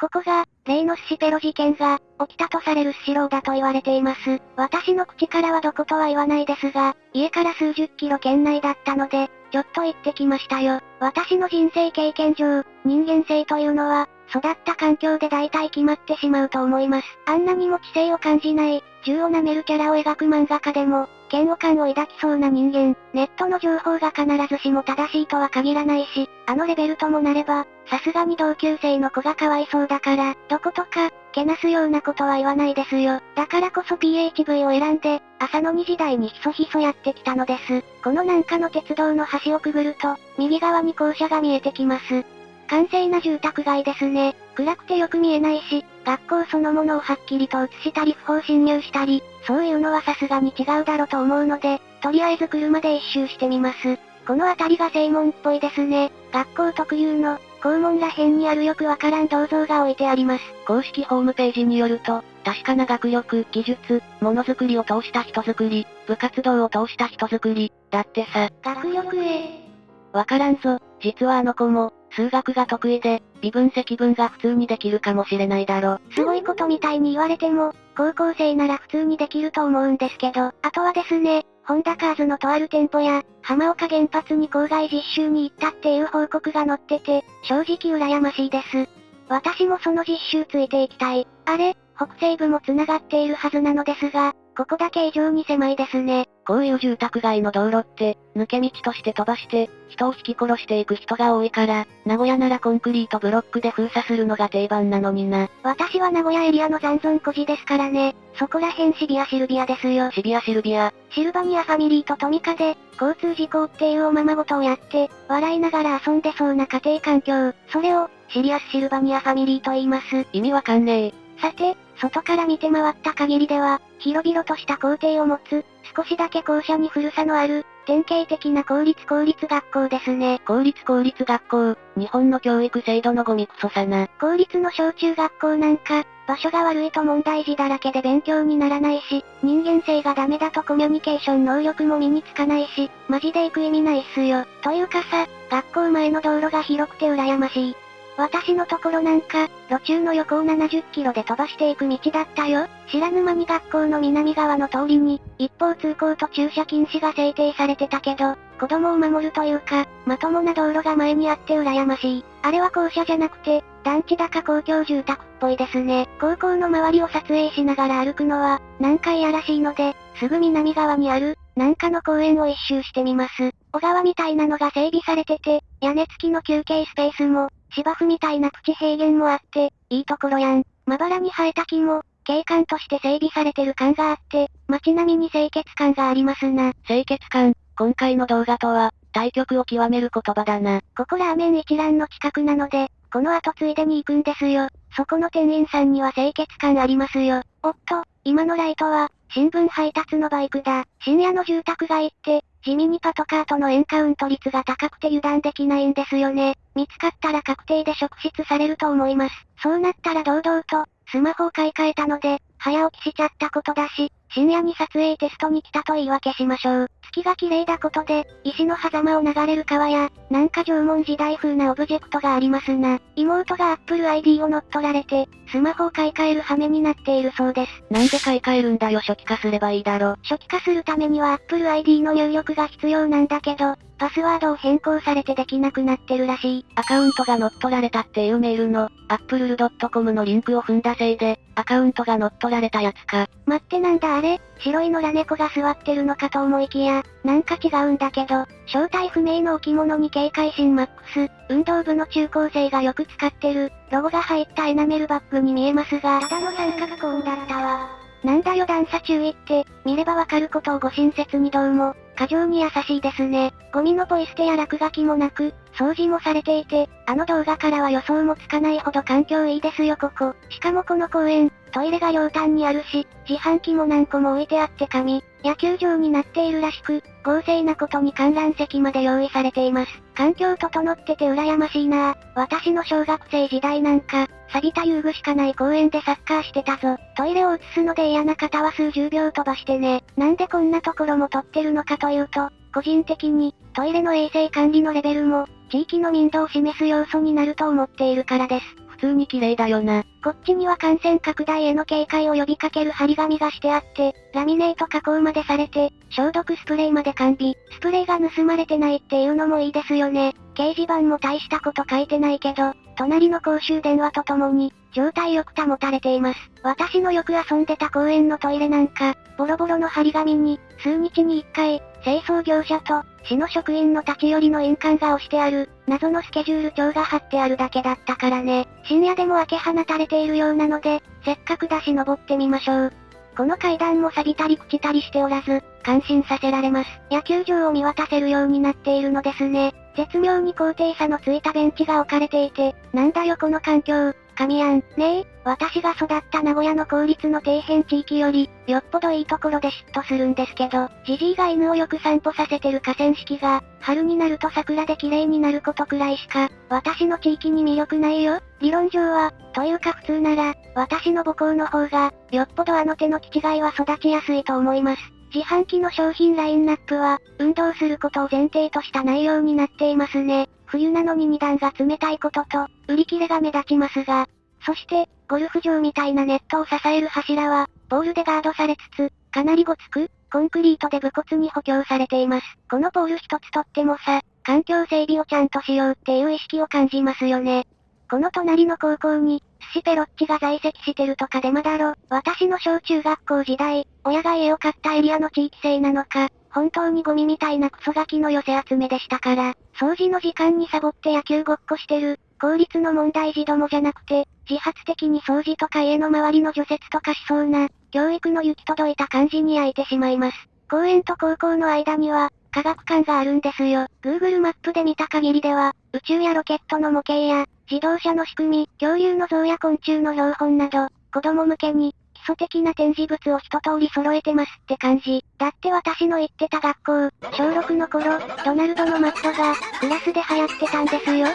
ここが、例のスシペロ事件が、起きたとされるスシローだと言われています。私の口からはどことは言わないですが、家から数十キロ圏内だったので、ちょっと行ってきましたよ。私の人生経験上、人間性というのは、育った環境で大体決まってしまうと思います。あんなにも知性を感じない、銃を舐めるキャラを描く漫画家でも、嫌悪感を抱きそうな人間、ネットの情報が必ずしも正しいとは限らないし、あのレベルともなれば、さすがに同級生の子がかわいそうだから、どことか、けなすようなことは言わないですよ。だからこそ PHV を選んで、朝の2時台にひそひそやってきたのです。この南下の鉄道の橋をくぐると、右側に校舎が見えてきます。完成な住宅街ですね。暗くてよく見えないし、学校そのものをはっきりと映したり不法侵入したり、そういうのはさすがに違うだろうと思うので、とりあえず車で一周してみます。この辺りが正門っぽいですね。学校特有の、校門ら辺にあるよくわからん銅像が置いてあります。公式ホームページによると、確かな学力、技術、ものづくりを通した人づくり、部活動を通した人づくり、だってさ。学力へ。わからんぞ、実はあの子も、数学が得意で、微分積分が普通にできるかもしれないだろ。すごいことみたいに言われても、高校生なら普通にできると思うんですけど、あとはですね、ホンダカーズのとある店舗や、浜岡原発に郊外実習に行ったっていう報告が載ってて、正直羨ましいです。私もその実習ついていきたい。あれ、北西部も繋がっているはずなのですが、ここだけ異常に狭いですね。こういう住宅街の道路って、抜け道として飛ばして、人を引き殺していく人が多いから、名古屋ならコンクリートブロックで封鎖するのが定番なのにな。私は名古屋エリアの残存孤児ですからね。そこら辺シビアシルビアですよ。シビアシルビア。シルバニアファミリーとトミカで、交通事故っていうおままごとをやって、笑いながら遊んでそうな家庭環境。それを、シリアスシルバニアファミリーと言います。意味わかんねえ。さて、外から見て回った限りでは、広々とした校庭を持つ、少しだけ校舎に古さのある、典型的な公立公立学校ですね。公立公立学校、日本の教育制度のゴミクソさな。公立の小中学校なんか、場所が悪いと問題児だらけで勉強にならないし、人間性がダメだとコミュニケーション能力も身につかないし、マジで行く意味ないっすよ。というかさ、学校前の道路が広くて羨ましい。私のところなんか、路中の横を70キロで飛ばしていく道だったよ。知らぬ間に学校の南側の通りに、一方通行と駐車禁止が制定されてたけど、子供を守るというか、まともな道路が前にあって羨ましい。あれは校舎じゃなくて、団地だか公共住宅っぽいですね。高校の周りを撮影しながら歩くのは、何回やらしいので、すぐ南側にある、なんかの公園を一周してみます。小川みたいなのが整備されてて、屋根付きの休憩スペースも、芝生みたいなプチ平原もあって、いいところやん。まばらに生えた木も、景観として整備されてる感があって、街並みに清潔感がありますな。清潔感、今回の動画とは、対局を極める言葉だな。ここラーメン一覧の近くなので、この後ついでに行くんですよ。そこの店員さんには清潔感ありますよ。おっと、今のライトは、新聞配達のバイクだ。深夜の住宅街って、地味にパトカーとのエンカウント率が高くて油断できないんですよね。見つかったら確定で職質されると思います。そうなったら堂々と、スマホを買い替えたので、早起きしちゃったことだし、深夜に撮影テストに来たと言い訳しましょう。月が綺麗だことで、石の狭間を流れる川や、なんか縄文時代風なオブジェクトがありますな。妹が Apple ID を乗っ取られて、スマホを買い替える羽目になっているそうです。なんで買い替えるんだよ初期化すればいいだろ。初期化するためには Apple ID の入力が必要なんだけど、パスワードを変更されてできなくなってるらしい。アカウントが乗っ取られたっていうメールの、apple.com のリンクを踏んだせいで、アカウントが乗っ取られたやつか。待ってなんだあれ？白い野良猫が座ってるのかと思いきや、なんか違うんだけど、正体不明の置物に警戒心マックス、運動部の中高生がよく使ってる、ロゴが入ったエナメルバッグに見えますが、ただの三角コーンだったわ。なんだよ段差注意って、見ればわかることをご親切にどうも、過剰に優しいですね。ゴミのポイ捨てや落書きもなく、掃除もされていて、あの動画からは予想もつかないほど環境いいですよここ。しかもこの公園、トイレが両端にあるし、自販機も何個も置いてあって紙、野球場になっているらしく、豪勢なことに観覧席まで用意されています。環境整ってて羨ましいなぁ私の小学生時代なんか、錆びた遊具しかない公園でサッカーしてたぞ。トイレを移すので嫌な方は数十秒飛ばしてね。なんでこんなところも撮ってるのかというと、個人的に、トイレの衛生管理のレベルも、地域の民度を示す要素になると思っているからです。普通に綺麗だよな。こっちには感染拡大への警戒を呼びかける張り紙がしてあって、ラミネート加工までされて、消毒スプレーまで完備。スプレーが盗まれてないっていうのもいいですよね。掲示板も大したこと書いてないけど、隣の公衆電話とともに、状態よく保たれています。私のよく遊んでた公園のトイレなんか、ボロボロの張り紙に、数日に一回、清掃業者と、市の職員の立ち寄りの印鑑が押してある、謎のスケジュール帳が貼ってあるだけだったからね。深夜でも開け放たれているようなので、せっかくだし登ってみましょう。この階段も錆びたり朽ちたりしておらず、感心させられます。野球場を見渡せるようになっているのですね。絶妙に高低差のついたベンチが置かれていて、なんだよこの環境、神やん。ねえ、私が育った名古屋の公立の底辺地域より、よっぽどいいところで嫉妬するんですけど、じじいが犬をよく散歩させてる河川敷が、春になると桜で綺麗になることくらいしか、私の地域に魅力ないよ。理論上は、というか普通なら、私の母校の方が、よっぽどあの手の気違いは育ちやすいと思います。自販機の商品ラインナップは、運動することを前提とした内容になっていますね。冬なのに値段が冷たいことと、売り切れが目立ちますが、そして、ゴルフ場みたいなネットを支える柱は、ポールでガードされつつ、かなりごつく、コンクリートで武骨に補強されています。このポール一つとってもさ、環境整備をちゃんとしようっていう意識を感じますよね。この隣の高校に、寿司ペロッチが在籍してるとかデマだろ。私の小中学校時代、親が家を買ったエリアの地域性なのか、本当にゴミみたいなクソガキの寄せ集めでしたから、掃除の時間にサボって野球ごっこしてる、公立の問題児どもじゃなくて、自発的に掃除とか家の周りの除雪とかしそうな、教育の行き届いた感じに焼いてしまいます。公園と高校の間には、科学館があるんですよ。Google マップで見た限りでは、宇宙やロケットの模型や、自動車の仕組み、恐竜の像や昆虫の標本など、子供向けに、基礎的な展示物を一通り揃えてますって感じ。だって私の行ってた学校、小6の頃、ドナルドのマットが、クラスで流行ってたんですよ。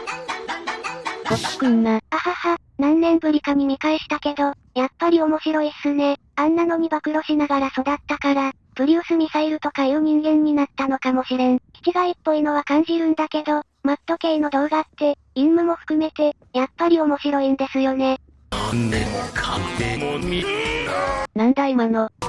こっちくんな。あはは、何年ぶりかに見返したけど、やっぱり面白いっすね。あんなのに暴露しながら育ったから、プリウスミサイルとかいう人間になったのかもしれん。気違いっぽいのは感じるんだけど、マット系の動画って、陰夢も含めて、やっぱり面白いんですよね。なんだ今の。こ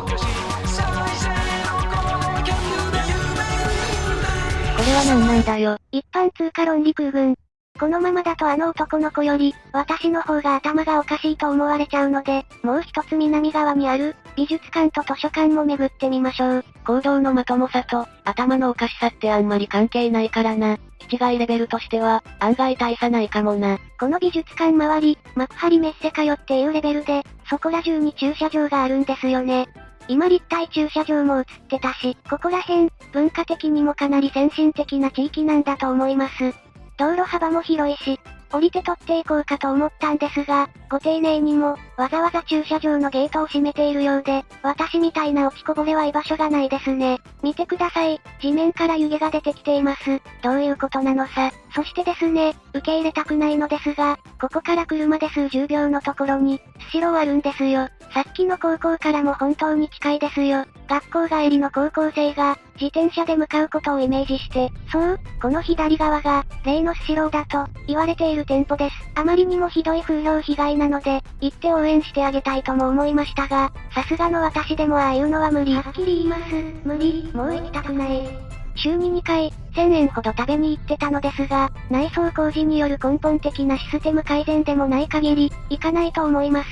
れは何なんだよ。一般通貨論理空軍。このままだとあの男の子より、私の方が頭がおかしいと思われちゃうので、もう一つ南側にある、美術館と図書館も巡ってみましょう。行動のまともさと、頭のおかしさってあんまり関係ないからな。気違いレベルとしては、案外大差ないかもな。この美術館周り、幕張メッセかよっていうレベルで、そこら中に駐車場があるんですよね。今立体駐車場も映ってたし、ここら辺、文化的にもかなり先進的な地域なんだと思います。道路幅も広いし、降りて取っていこうかと思ったんですが、ご丁寧にも、わざわざ駐車場のゲートを閉めているようで、私みたいな落ちこぼれは居場所がないですね。見てください。地面から湯気が出てきています。どういうことなのさ。そしてですね、受け入れたくないのですが、ここから車で数十秒のところに、スシローあるんですよ。さっきの高校からも本当に近いですよ。学校帰りの高校生が、自転車で向かうことをイメージして、そう、この左側が、例のスシローだと、言われている店舗です。あまりにもひどい風評被害なので、行って応援してあげたいとも思いましたが、さすがの私でもああいうのは無理。はっきり言います。無理、もう行きたくない。週に2回、1000円ほど食べに行ってたのですが、内装工事による根本的なシステム改善でもない限り、行かないと思います。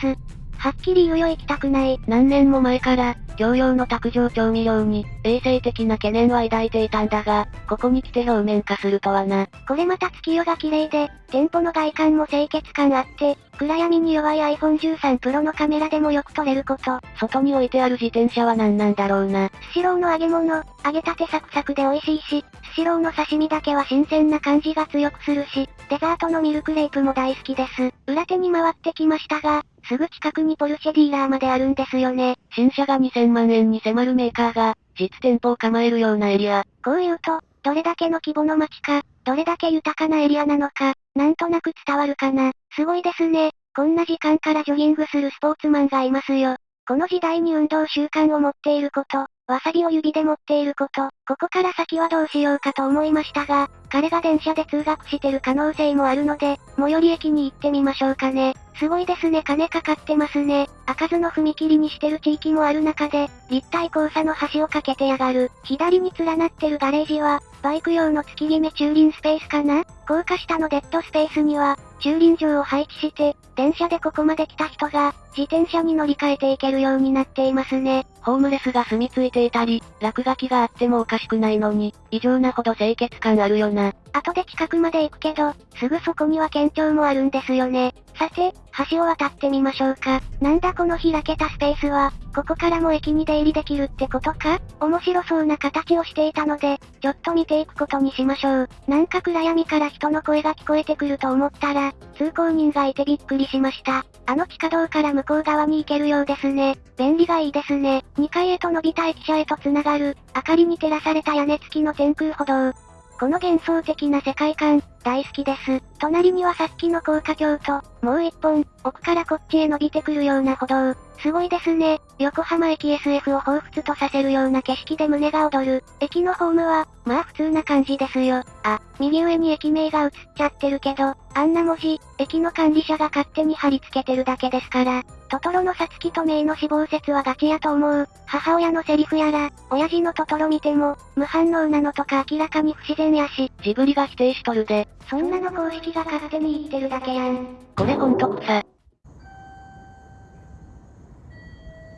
はっきり言うよ行きたくない。何年も前から、共用の卓上調味料に、衛生的な懸念は抱いていたんだが、ここに来て表面化するとはな。これまた月夜が綺麗で、店舗の外観も清潔感あって、暗闇に弱い iPhone 13 Pro のカメラでもよく撮れること。外に置いてある自転車は何なんだろうな。スシローの揚げ物、揚げたてサクサクで美味しいし、スシローの刺身だけは新鮮な感じが強くするし、デザートのミルクレープも大好きです。裏手に回ってきましたが、すぐ近くにポルシェディーラーまであるんですよね。新車が2000万円に迫るメーカーが、実店舗を構えるようなエリア。こう言うと、どれだけの規模の街か、どれだけ豊かなエリアなのか、なんとなく伝わるかな。すごいですね。こんな時間からジョギングするスポーツマンがいますよ。この時代に運動習慣を持っていること、わさびを指で持っていること、ここから先はどうしようかと思いましたが、彼が電車で通学してる可能性もあるので、最寄り駅に行ってみましょうかね。すごいですね金かかってますね。開かずの踏切にしてる地域もある中で、立体交差の橋を架けてやがる。左に連なってるガレージは、バイク用の月決め駐輪スペースかな？高架下のデッドスペースには、駐輪場を配置して、電車でここまで来た人が、自転車に乗り換えていけるようになっていますね。ホームレスが住み着いていたり、落書きがあってもおかしくないのに、異常なほど清潔感あるよな。後で近くまで行くけど、すぐそこには県庁もあるんですよね。さて、橋を渡ってみましょうか。なんだこの開けたスペースは、ここからも駅に出入りできるってことか？面白そうな形をしていたので、ちょっと見ていくことにしましょう。なんか暗闇から人の声が聞こえてくると思ったら、通行人がいてびっくりしました。あの地下道から向こう側に行けるようですね。便利がいいですね。2階へと伸びた駅舎へと繋がる、明かりに照らされた屋根付きの天空歩道。この幻想的な世界観、大好きです。隣にはさっきの高架橋と、もう一本、奥からこっちへ伸びてくるような歩道。すごいですね。横浜駅 SF を彷彿とさせるような景色で胸が躍る。駅のホームは、まあ普通な感じですよ。あ、右上に駅名が映っちゃってるけど、あんな文字、駅の管理者が勝手に貼り付けてるだけですから。トトロのさつきとメイの死亡説はガチやと思う。母親のセリフやら、親父のトトロ見ても、無反応なのとか明らかに不自然やし。ジブリが否定しとるで。そんなの公式が勝手に言ってるだけやん。これほんと草。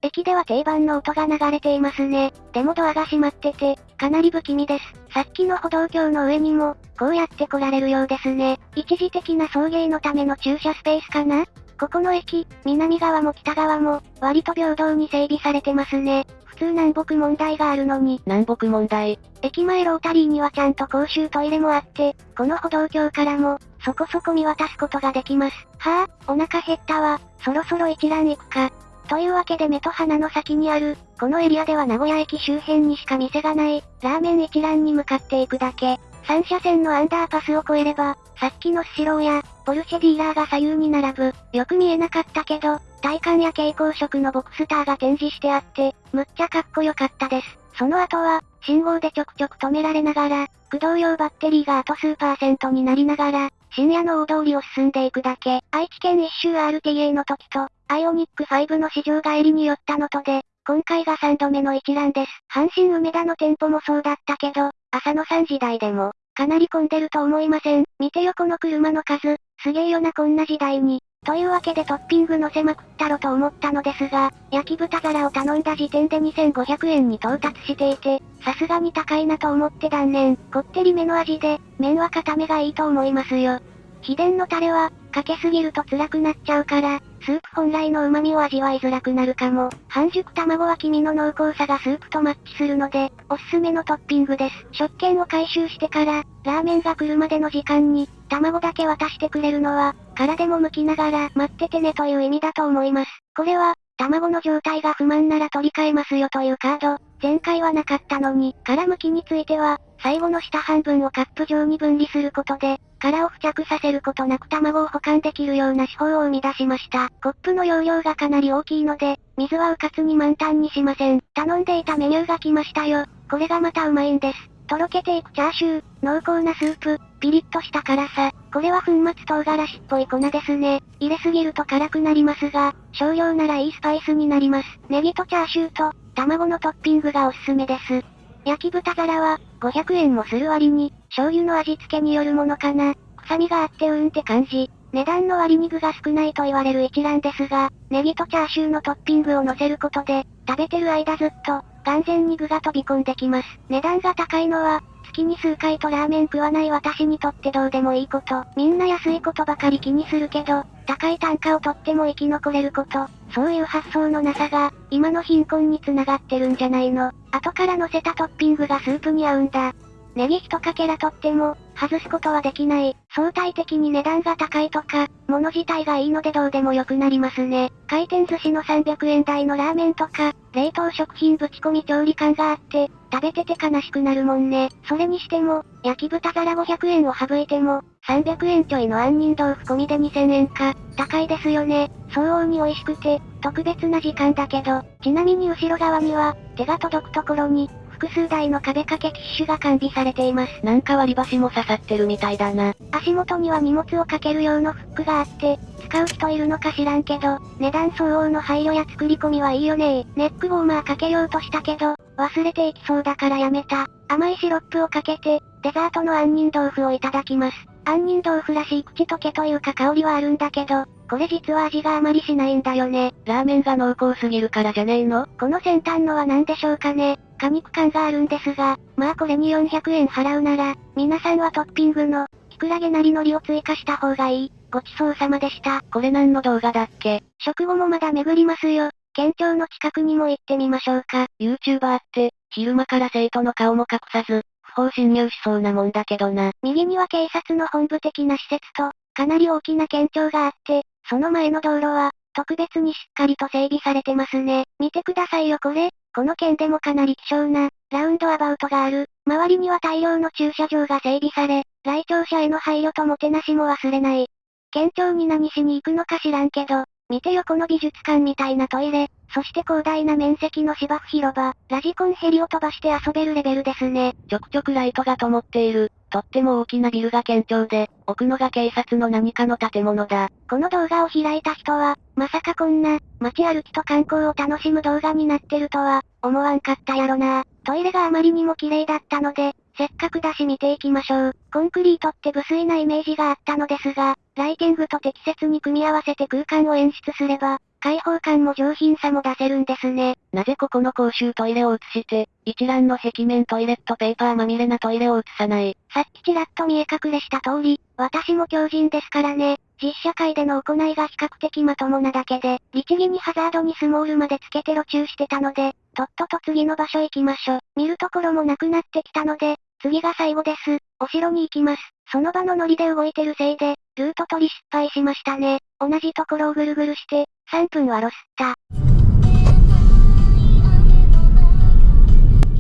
駅では定番の音が流れていますね。でもドアが閉まってて、かなり不気味です。さっきの歩道橋の上にも、こうやって来られるようですね。一時的な送迎のための駐車スペースかな？ここの駅、南側も北側も、割と平等に整備されてますね。普通南北問題があるのに。南北問題。駅前ロータリーにはちゃんと公衆トイレもあって、この歩道橋からも、そこそこ見渡すことができます。はぁ、あ、お腹減ったわ。そろそろ一覧行くか。というわけで目と鼻の先にある、このエリアでは名古屋駅周辺にしか店がない、ラーメン一覧に向かっていくだけ。3車線のアンダーパスを越えれば、さっきのスシローや、ポルシェディーラーが左右に並ぶ。よく見えなかったけど、体感や蛍光色のボクスターが展示してあって、むっちゃかっこよかったです。その後は、信号でちょくちょく止められながら、駆動用バッテリーがあと数パーセントになりながら、深夜の大通りを進んでいくだけ。愛知県一周 RTA の時と、アイオニック5の市場帰りに寄ったのとで、今回が3度目の一覧です。阪神梅田の店舗もそうだったけど、朝の3時台でも、かなり混んでると思いません。見てよこの車の数、すげえよなこんな時代に。というわけでトッピング乗せまくったろと思ったのですが、焼き豚皿を頼んだ時点で2500円に到達していて、さすがに高いなと思って断念。こってりめの味で、麺は固めがいいと思いますよ。秘伝のタレは、かけすぎると辛くなっちゃうから、スープ本来の旨味を味わいづらくなるかも。半熟卵は黄身の濃厚さがスープとマッチするので、おすすめのトッピングです。食券を回収してから、ラーメンが来るまでの時間に、卵だけ渡してくれるのは、殻でも剥きながら待っててねという意味だと思います。これは、卵の状態が不満なら取り替えますよというカード、前回はなかったのに、殻むきについては、最後の下半分をカップ状に分離することで、殻を付着させることなく卵を保管できるような手法を生み出しました。コップの容量がかなり大きいので、水はうかつに満タンにしません。頼んでいたメニューが来ましたよ。これがまたうまいんです。とろけていくチャーシュー、濃厚なスープ、ピリッとした辛さ。これは粉末唐辛子っぽい粉ですね。入れすぎると辛くなりますが、少量ならいいスパイスになります。ネギとチャーシューと、卵のトッピングがおすすめです。焼き豚皿は、500円もする割に、醤油の味付けによるものかな。臭みがあってうんって感じ。値段の割に具が少ないと言われる一覧ですが、ネギとチャーシューのトッピングを乗せることで、食べてる間ずっと、完全に具が飛び込んできます。値段が高いのは、月に数回とラーメン食わない私にとってどうでもいいこと。みんな安いことばかり気にするけど、高い単価をとっても生き残れること。そういう発想のなさが、今の貧困に繋がってるんじゃないの。後から乗せたトッピングがスープに合うんだ。ネギ一かけらとっても、外すことはできない。相対的に値段が高いとか、物自体がいいのでどうでもよくなりますね。回転寿司の300円台のラーメンとか、冷凍食品ぶち込み調理感があって、食べてて悲しくなるもんね。それにしても、焼き豚皿500円を省いても、300円ちょいの杏仁豆腐込みで2000円か。高いですよね。相応に美味しくて、特別な時間だけど、ちなみに後ろ側には、手が届くところに、複数台の壁掛けティッシュが完備されています。なんか割り箸も刺さってるみたいだな。足元には荷物をかける用のフックがあって、使う人いるのか知らんけど、値段相応の配慮や作り込みはいいよねネックウォーマーかけようとしたけど、忘れていきそうだからやめた。甘いシロップをかけて、デザートの杏仁豆腐をいただきます。杏仁豆腐らしい口溶けというか香りはあるんだけど、これ実は味があまりしないんだよね。ラーメンが濃厚すぎるからじゃねえの？この先端のは何でしょうかね。果肉感があるんですが、まあこれに400円払うなら、皆さんはトッピングの、キクラゲなり海苔を追加した方がいい。ごちそうさまでした。これ何の動画だっけ？食後もまだ巡りますよ。県庁の近くにも行ってみましょうか。YouTuber って、昼間から生徒の顔も隠さず、不法侵入しそうなもんだけどな。右には警察の本部的な施設と、かなり大きな県庁があって、その前の道路は、特別にしっかりと整備されてますね。見てくださいよこれ。この県でもかなり希少な、ラウンドアバウトがある。周りには大量の駐車場が整備され、来庁者への配慮ともてなしも忘れない。県庁に何しに行くのか知らんけど、見てよこの美術館みたいなトイレ、そして広大な面積の芝生広場、ラジコンヘリを飛ばして遊べるレベルですね。ちょくちょくライトが灯っている、とっても大きなビルが県庁で、奥のが警察の何かの建物だ。この動画を開いた人は、まさかこんな、街歩きと観光を楽しむ動画になってるとは、思わんかったやろな。トイレがあまりにも綺麗だったので、せっかくだし見ていきましょう。コンクリートって無粋なイメージがあったのですが、ライティングと適切に組み合わせて空間を演出すれば、開放感も上品さも出せるんですね。なぜここの公衆トイレを映して、一覧の壁面トイレットペーパーまみれなトイレを映さない？さっきちらっと見え隠れした通り、私も強人ですからね。実社会での行いが比較的まともなだけで、律儀にハザードにスモールまでつけて路中してたので、とっとと次の場所行きましょ。見るところもなくなってきたので、次が最後です。お城に行きます。その場のノリで動いてるせいで、ルート取り失敗しましたね。同じところをぐるぐるして、3分はロスった。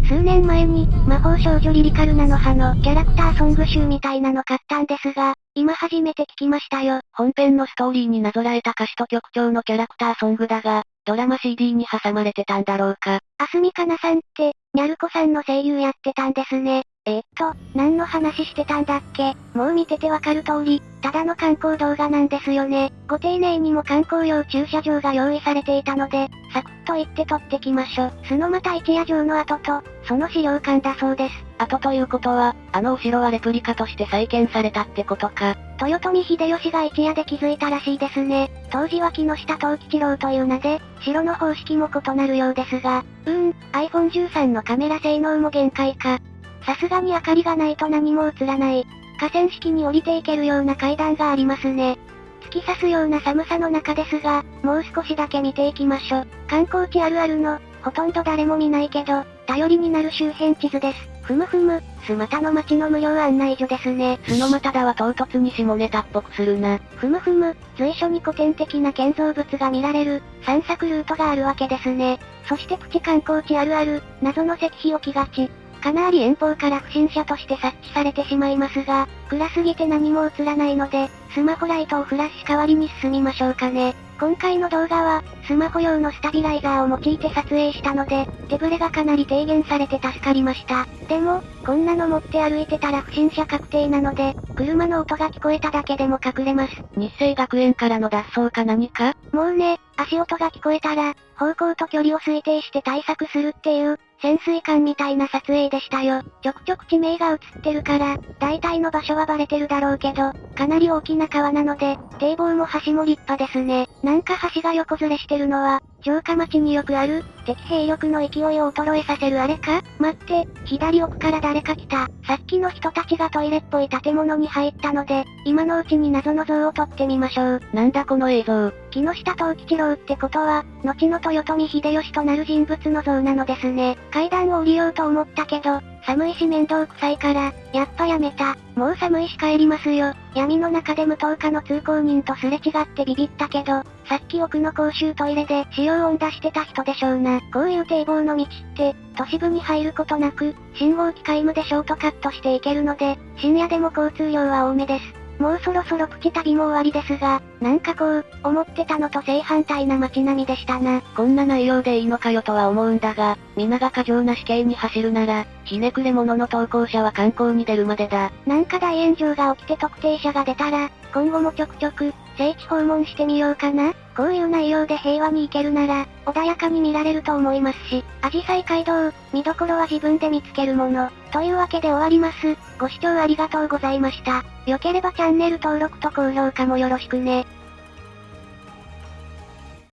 数年前に、魔法少女リリカルナの葉のキャラクターソング集みたいなの買ったんですが、今初めて聞きましたよ。本編のストーリーになぞらえた歌詞と曲調のキャラクターソングだが、ドラマ CD に挟まれてたんだろうか。あすみかなさんって、ニャルコさんの声優やってたんですね。えー、っと、何の話してたんだっけ？もう見ててわかる通り、ただの観光動画なんですよね。ご丁寧にも観光用駐車場が用意されていたので、サクッと行って撮ってきましょ。スノマタ一夜城の跡と、その資料館だそうです。後ということは、あのお城はレプリカとして再建されたってことか。豊臣秀吉が一夜で気づいたらしいですね。当時は木下藤吉郎という名で、城の方式も異なるようですが、うーん、iPhone 13のカメラ性能も限界か。さすがに明かりがないと何も映らない。河川敷に降りていけるような階段がありますね。突き刺すような寒さの中ですが、もう少しだけ見ていきましょ。観光地あるあるの、ほとんど誰も見ないけど、頼りになる周辺地図です。ふむふむ、スマタの街の無料案内所ですね。スノマタだは唐突に下ネタっぽくするな。ふむふむ、随所に古典的な建造物が見られる、散策ルートがあるわけですね。そしてプチ観光地あるある、謎の石碑置きがち。かなり遠方から不審者として察知されてしまいますが、暗すぎて何も映らないので、スマホライトをフラッシュ代わりに進みましょうかね。今回の動画は、スマホ用のスタビライザーを用いて撮影したので、手ブレがかなり低減されて助かりました。でも、こんなの持って歩いてたら不審者確定なので、車の音が聞こえただけでも隠れます。日生学園からの脱走か何か？もうね、足音が聞こえたら、方向と距離を推定して対策するっていう、潜水艦みたいな撮影でしたよ。ちょくちょく地名が映ってるから、大体の場所はバレてるだろうけど、かなり大きな川なので、堤防も橋も立派ですね。なんか橋が横ずれしてるのは、城下町によくある、敵兵力の勢いを衰えさせるあれか？待って、左奥から誰か来た。さっきの人たちがトイレっぽい建物に入ったので、今のうちに謎の像を撮ってみましょう。なんだこの映像。木下藤吉郎ってことは、後の豊臣秀吉となる人物の像なのですね。階段を降りようと思ったけど、寒いし面倒くさいから、やっぱやめた。もう寒いし帰りますよ。闇の中で無灯火の通行人とすれ違ってビビったけど、さっき奥の公衆トイレで使用音出してた人でしょうな。こういう堤防の道って、都市部に入ることなく、信号機皆無でショートカットしていけるので、深夜でも交通量は多めです。もうそろそろプチ旅も終わりですが、なんかこう、思ってたのと正反対な街並みでしたな。こんな内容でいいのかよとは思うんだが、皆が過剰な死刑に走るなら、ひねくれ者の投稿者は観光に出るまでだ。なんか大炎上が起きて特定者が出たら、今後もちょくちょく、聖地訪問してみようかなこういう内容で平和に行けるなら、穏やかに見られると思いますし、アジサイ街道、見どころは自分で見つけるもの。というわけで終わります。ご視聴ありがとうございました。良ければチャンネル登録と高評価もよろしくね。